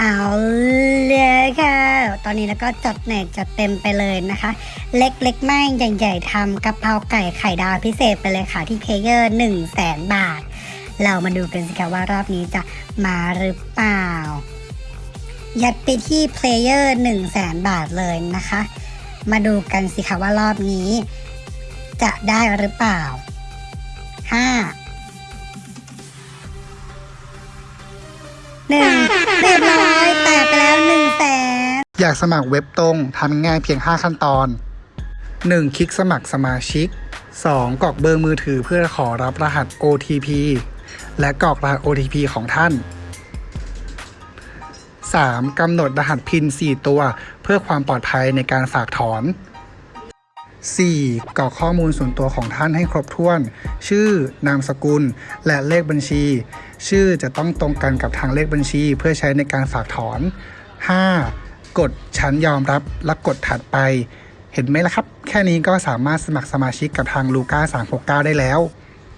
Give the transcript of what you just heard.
เอาเลยค่ะ ตอนนี้แล้วก็จัดแน่นจัดเต็มไปเลยนะคะ เล็กเล็กไม่ใหญ่ใหญ่ทำกระเพราไก่ไข่ดาวพิเศษไปเลยค่ะ ที่ player หนึ่งแสนบาท เรามาดูกันสิคะว่ารอบนี้จะมาหรือเปล่า ยัดไปที่ player หนึ่งแสนบาทเลยนะคะ มาดูกันสิคะว่ารอบนี้ จะได้หรือเปล่าห้าหนึ่ง อยากสมัครเว็บตรงทำง่ายเพียง 5 ขั้นตอน 1. คลิกสมัครสมาชิก 2. กรอกเบอร์มือถือเพื่อขอรับรหัส OTP และกรอกรหัส OTP ของท่าน 3. กำหนดรหัสพิน 4 ตัว เพื่อความปลอดภัยในการฝากถอน 4. กรอกข้อมูลส่วนตัวของท่านให้ครบถ้วน ชื่อนามสกุล และเลขบัญชี ชื่อจะต้องตรงกันกับทางเลขบัญชี เพื่อใช้ในการฝากถอน 5. กดฉันยอมรับและกดถัดไป เห็นไหมล่ะครับ แค่นี้ก็สามารถสมัครสมาชิกกับทางลูก้า369 ได้แล้ว